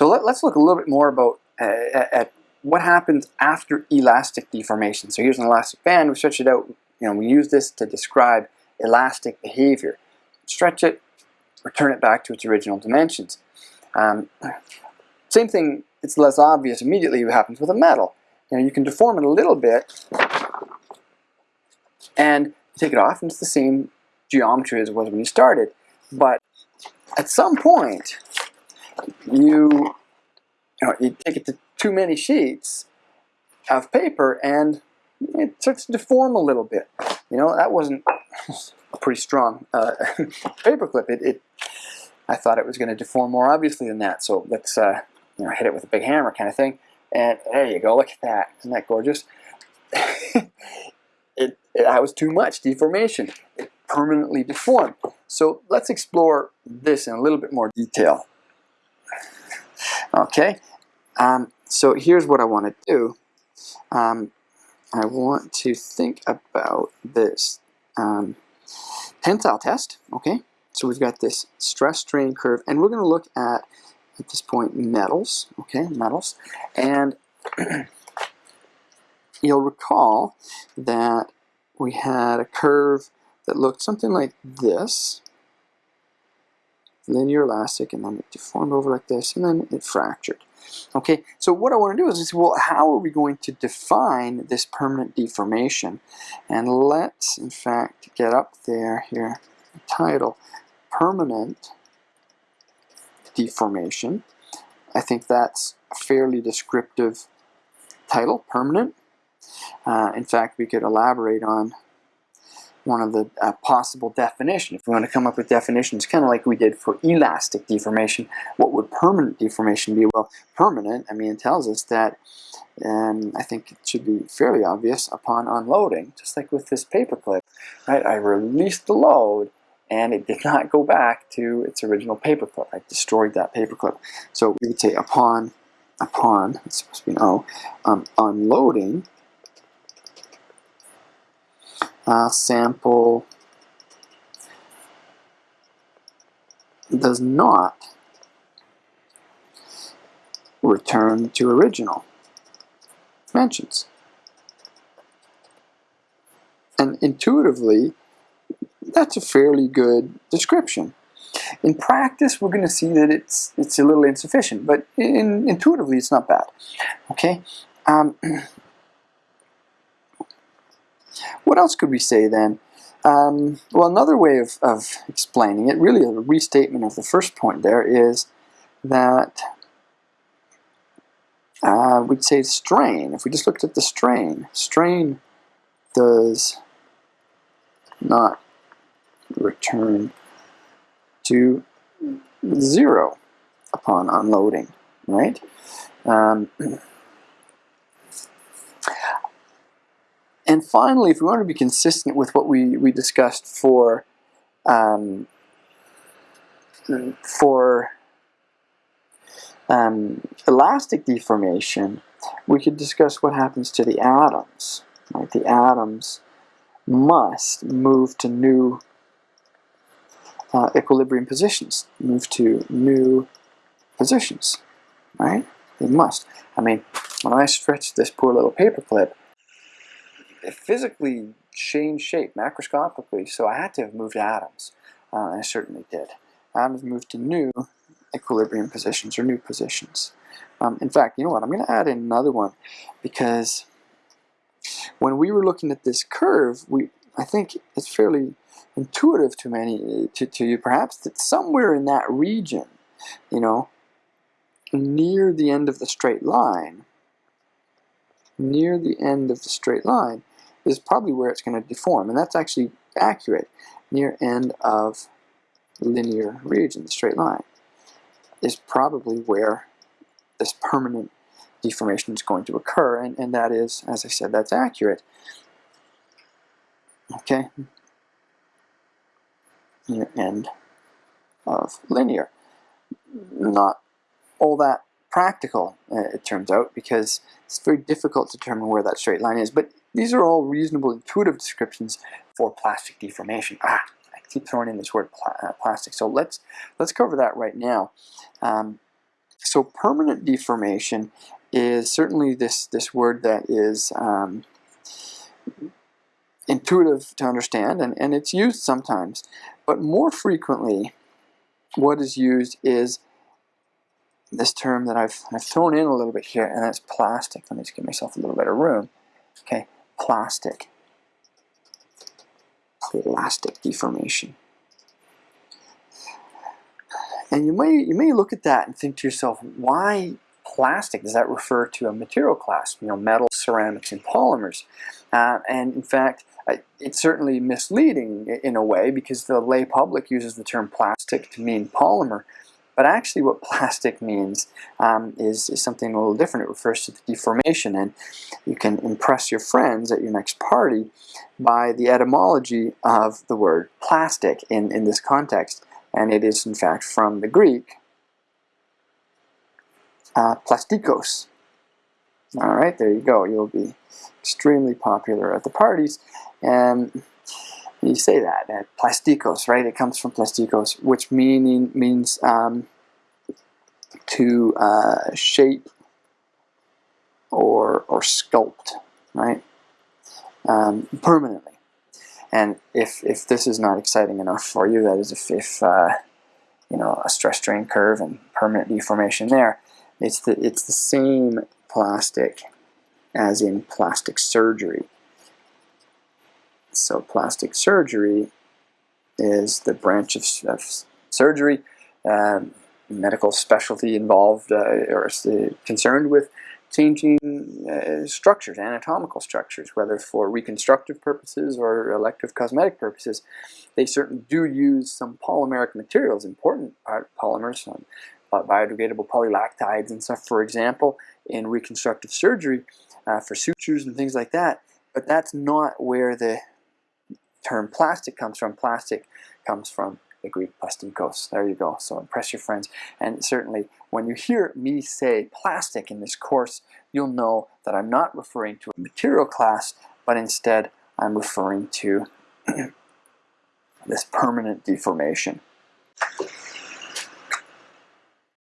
So let, us look a little bit more about uh, at what happens after elastic deformation. So here's an elastic band, we stretch it out, you know, we use this to describe elastic behavior. Stretch it, return it back to its original dimensions. Um, same thing, it's less obvious immediately what happens with a metal. You know, you can deform it a little bit and take it off and it's the same geometry as it was when you started. But at some point, you, you, know, you take it to too many sheets of paper and it starts to deform a little bit. You know, that wasn't a pretty strong uh, paperclip. It, it, I thought it was going to deform more obviously than that. So let's uh, you know, hit it with a big hammer kind of thing. And there you go, look at that. Isn't that gorgeous? it, it, that was too much deformation. It permanently deformed. So let's explore this in a little bit more detail. Okay, um, so here's what I want to do. Um, I want to think about this um, tensile test, okay? So we've got this stress strain curve, and we're going to look at, at this point, metals, okay, metals. And you'll recall that we had a curve that looked something like this, linear elastic, and then it deformed over like this, and then it fractured. Okay, so what I want to do is, say, well, how are we going to define this permanent deformation? And let's, in fact, get up there here, title, permanent deformation. I think that's a fairly descriptive title, permanent. Uh, in fact, we could elaborate on one of the uh, possible definitions. If we want to come up with definitions, kind of like we did for elastic deformation, what would permanent deformation be? Well, permanent, I mean, it tells us that, um, I think it should be fairly obvious, upon unloading, just like with this paperclip, right? I released the load, and it did not go back to its original paperclip. I destroyed that paperclip. So we would say upon, upon, it's supposed to be an O, um, unloading, uh, sample does not return to original dimensions. And intuitively, that's a fairly good description. In practice, we're going to see that it's it's a little insufficient, but in, intuitively, it's not bad. Okay. Um, What else could we say then? Um, well, another way of, of explaining it, really a restatement of the first point there, is that uh, we'd say strain. If we just looked at the strain, strain does not return to zero upon unloading, right? Um, And finally, if we want to be consistent with what we, we discussed for um, for um, elastic deformation, we could discuss what happens to the atoms. Right? The atoms must move to new uh, equilibrium positions, move to new positions, right? They must. I mean, when I stretch this poor little paperclip, physically changed shape macroscopically, so I had to have moved atoms. Uh, I certainly did. Atoms moved to new equilibrium positions or new positions. Um, in fact, you know what? I'm going to add in another one because when we were looking at this curve, we I think it's fairly intuitive to many to, to you perhaps that somewhere in that region, you know, near the end of the straight line, near the end of the straight line, is probably where it's going to deform. And that's actually accurate. Near end of linear region, the straight line, is probably where this permanent deformation is going to occur. And, and that is, as I said, that's accurate. Okay. Near end of linear. Not all that practical, uh, it turns out, because it's very difficult to determine where that straight line is. But these are all reasonable intuitive descriptions for plastic deformation. Ah, I keep throwing in this word uh, plastic. So let's let's cover that right now. Um, so permanent deformation is certainly this, this word that is um, intuitive to understand, and, and it's used sometimes. But more frequently, what is used is this term that I've, I've thrown in a little bit here, and that's plastic. Let me just give myself a little bit of room. Okay, plastic. Plastic deformation. And you may, you may look at that and think to yourself, why plastic? Does that refer to a material class? You know, metal, ceramics, and polymers. Uh, and in fact, it's certainly misleading in a way because the lay public uses the term plastic to mean polymer. But actually what plastic means um, is, is something a little different. It refers to the deformation and you can impress your friends at your next party by the etymology of the word plastic in, in this context. And it is in fact from the Greek uh, plastikos. All right, there you go. You'll be extremely popular at the parties. And you say that, uh, plastikos, right? It comes from plastikos, which meaning means um, to uh, shape or, or sculpt, right? Um, permanently. And if, if this is not exciting enough for you, that is if, if uh, you know, a stress strain curve and permanent deformation there, it's the, it's the same plastic as in plastic surgery. So plastic surgery is the branch of, of surgery, um, medical specialty involved uh, or concerned with changing uh, structures, anatomical structures, whether for reconstructive purposes or elective cosmetic purposes. They certainly do use some polymeric materials, important polymers, um, biodegradable polylactides and stuff, for example, in reconstructive surgery uh, for sutures and things like that. But that's not where the term plastic comes from. Plastic comes from the Greek plastikos. There you go. So impress your friends. And certainly when you hear me say plastic in this course, you'll know that I'm not referring to a material class, but instead I'm referring to this permanent deformation.